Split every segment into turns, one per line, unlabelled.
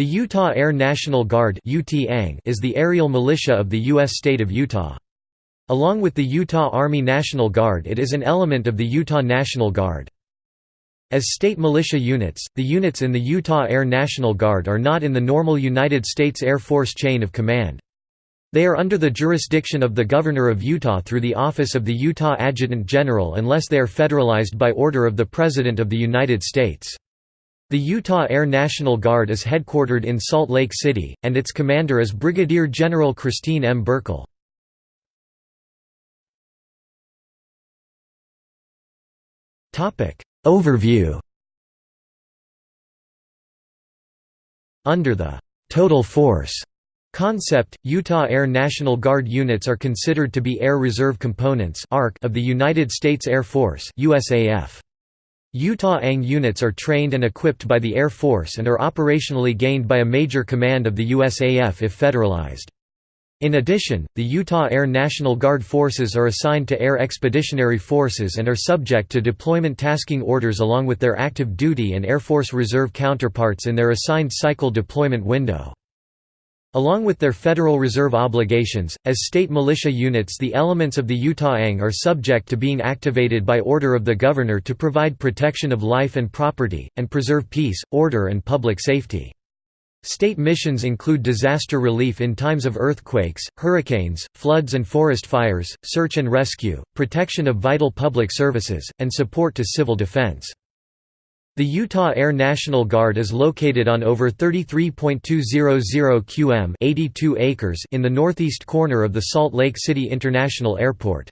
The Utah Air National Guard is the aerial militia of the U.S. state of Utah. Along with the Utah Army National Guard it is an element of the Utah National Guard. As state militia units, the units in the Utah Air National Guard are not in the normal United States Air Force chain of command. They are under the jurisdiction of the Governor of Utah through the office of the Utah Adjutant General unless they are federalized by order of the President of the United States. The Utah Air National Guard is headquartered in Salt Lake City, and its commander is Brigadier General Christine M. Burkle. Overview Under the «total force» concept, Utah Air National Guard units are considered to be Air Reserve Components of the United States Air Force USAF. Utah ANG units are trained and equipped by the Air Force and are operationally gained by a major command of the USAF if federalized. In addition, the Utah Air National Guard forces are assigned to Air Expeditionary Forces and are subject to deployment tasking orders along with their active duty and Air Force Reserve counterparts in their assigned cycle deployment window. Along with their Federal Reserve obligations, as state militia units the elements of the Utah ANG are subject to being activated by order of the governor to provide protection of life and property, and preserve peace, order and public safety. State missions include disaster relief in times of earthquakes, hurricanes, floods and forest fires, search and rescue, protection of vital public services, and support to civil defense. The Utah Air National Guard is located on over 33.200 qm 82 acres in the northeast corner of the Salt Lake City International Airport.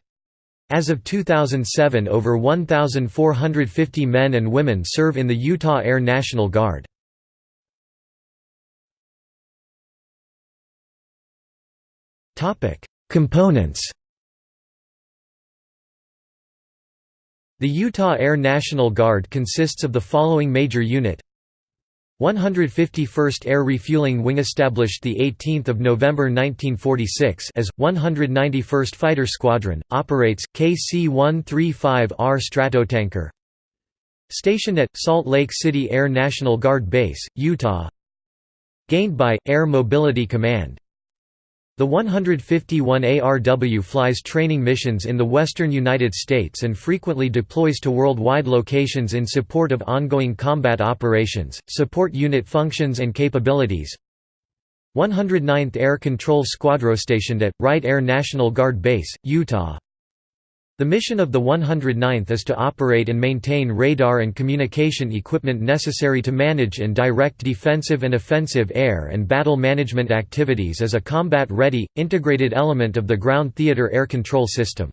As of 2007 over 1,450 men and women serve in the Utah Air National Guard. Components The Utah Air National Guard consists of the following major unit. 151st Air Refueling Wing established 18 November 1946 as, 191st Fighter Squadron, operates, KC-135R Stratotanker. Stationed at, Salt Lake City Air National Guard Base, Utah. Gained by, Air Mobility Command the 151 ARW flies training missions in the western United States and frequently deploys to worldwide locations in support of ongoing combat operations, support unit functions and capabilities. 109th Air Control Squadron stationed at, Wright Air National Guard Base, Utah the mission of the 109th is to operate and maintain radar and communication equipment necessary to manage and direct defensive and offensive air and battle management activities as a combat-ready, integrated element of the ground theater air control system.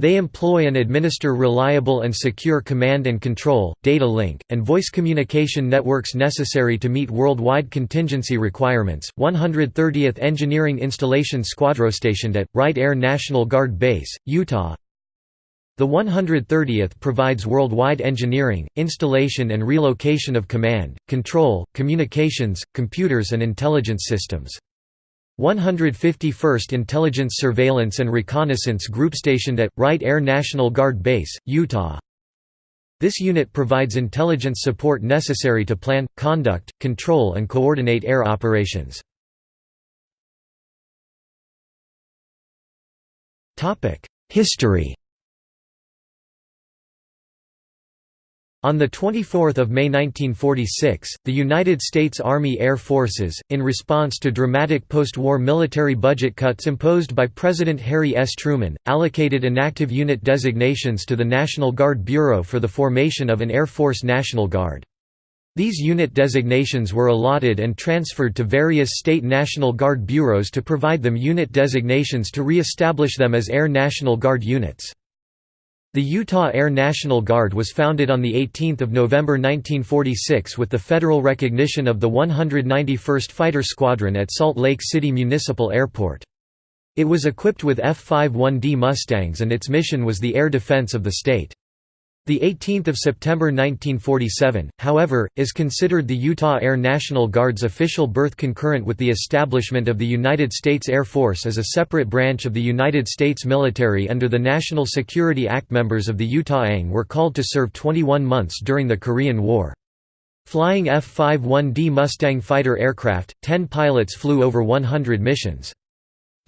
They employ and administer reliable and secure command and control, data link, and voice communication networks necessary to meet worldwide contingency requirements. 130th Engineering Installation Squadron stationed at Wright Air National Guard Base, Utah, the 130th provides worldwide engineering, installation and relocation of command, control, communications, computers and intelligence systems. 151st Intelligence Surveillance and Reconnaissance Group stationed at, Wright Air National Guard Base, Utah. This unit provides intelligence support necessary to plan, conduct, control and coordinate air operations. History On 24 May 1946, the United States Army Air Forces, in response to dramatic post-war military budget cuts imposed by President Harry S. Truman, allocated inactive unit designations to the National Guard Bureau for the formation of an Air Force National Guard. These unit designations were allotted and transferred to various state National Guard bureaus to provide them unit designations to re-establish them as Air National Guard units. The Utah Air National Guard was founded on 18 November 1946 with the federal recognition of the 191st Fighter Squadron at Salt Lake City Municipal Airport. It was equipped with F-51D Mustangs and its mission was the air defense of the state. The 18th of September 1947, however, is considered the Utah Air National Guard's official birth concurrent with the establishment of the United States Air Force as a separate branch of the United States military under the National Security Act. Members of the Utah ANG were called to serve 21 months during the Korean War. Flying F-51D Mustang fighter aircraft, 10 pilots flew over 100 missions.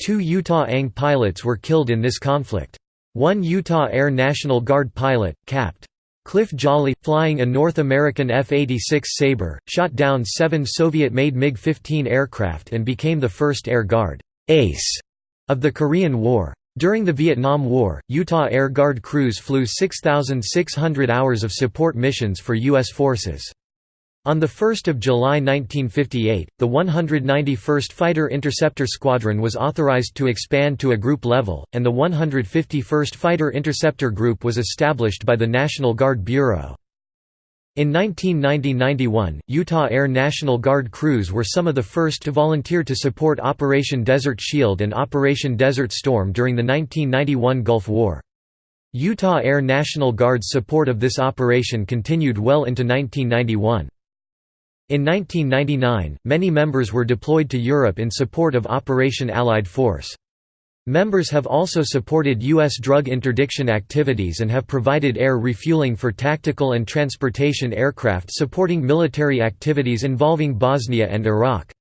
Two Utah ANG pilots were killed in this conflict. One Utah Air National Guard pilot, Capt. Cliff Jolley, flying a North American F-86 Sabre, shot down seven Soviet-made MiG-15 aircraft and became the first Air Guard ace of the Korean War. During the Vietnam War, Utah Air Guard crews flew 6,600 hours of support missions for U.S. forces. On 1 July 1958, the 191st Fighter Interceptor Squadron was authorized to expand to a group level, and the 151st Fighter Interceptor Group was established by the National Guard Bureau. In 1990–91, Utah Air National Guard crews were some of the first to volunteer to support Operation Desert Shield and Operation Desert Storm during the 1991 Gulf War. Utah Air National Guard's support of this operation continued well into 1991. In 1999, many members were deployed to Europe in support of Operation Allied Force. Members have also supported U.S. drug interdiction activities and have provided air refueling for tactical and transportation aircraft supporting military activities involving Bosnia and Iraq.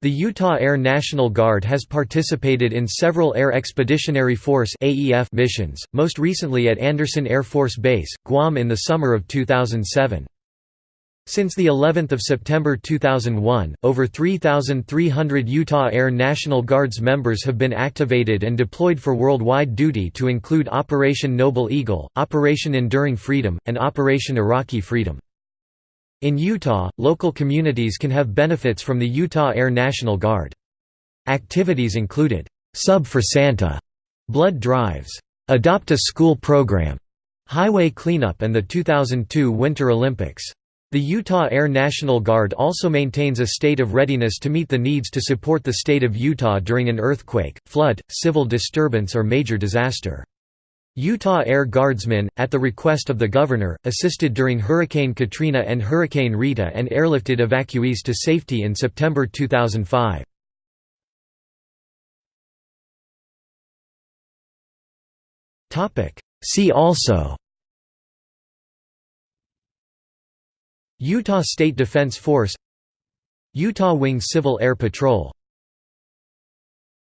The Utah Air National Guard has participated in several Air Expeditionary Force missions, most recently at Andersen Air Force Base, Guam in the summer of 2007. Since the 11th of September 2001, over 3,300 Utah Air National Guards members have been activated and deployed for worldwide duty to include Operation Noble Eagle, Operation Enduring Freedom, and Operation Iraqi Freedom. In Utah, local communities can have benefits from the Utah Air National Guard. Activities included, "'Sub for Santa' blood drives, "'Adopt a School Program' highway cleanup and the 2002 Winter Olympics. The Utah Air National Guard also maintains a state of readiness to meet the needs to support the state of Utah during an earthquake, flood, civil disturbance or major disaster. Utah Air Guardsmen, at the request of the governor, assisted during Hurricane Katrina and Hurricane Rita and airlifted evacuees to safety in September 2005. See also Utah State Defense Force Utah Wing Civil Air Patrol